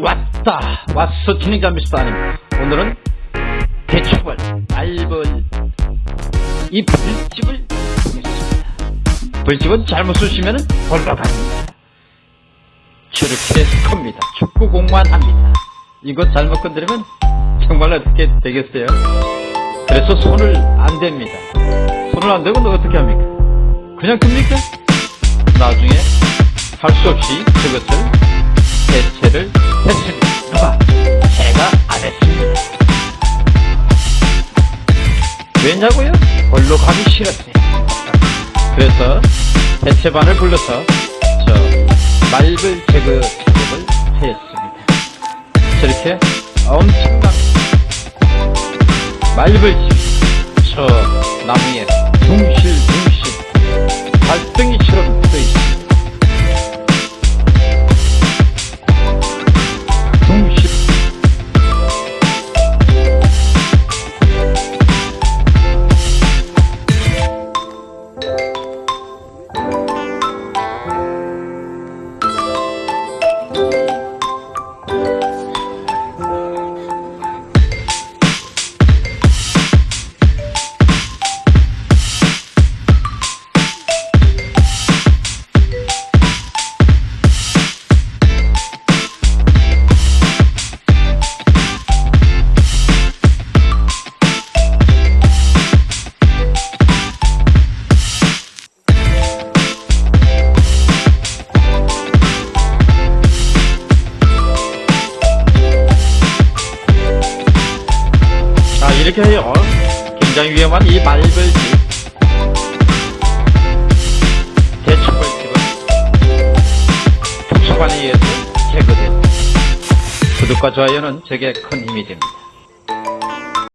왔다. 왔어. 진행자 미스터 아닙니다 오늘은 대추벌 알벌 이 불집을 보겠습니다. 불집은 잘못 쓰시면 벌러 갑니다. 저렇게 큽니다. 축구 공만 합니다. 이거 잘못 건드리면 정말 어떻게 되겠어요? 그래서 손을 안 댑니다. 손을 안 대고 너 어떻게 합니까? 그냥 듭니까? 나중에 할 수 없이 그것을 왜냐고요? 걸로 가기 싫었어요. 그래서 대체반을 불러서 저 말벌 제거 작업을 했습니다. 저렇게 엄청난 말벌집이 저 나무에 둥실둥실 이렇게 해요. 굉장히 위험한 이 말벌집. 대추벌집은 특수관에 의해서 제거됩니다. 구독과 좋아요는 제게 큰 힘이 됩니다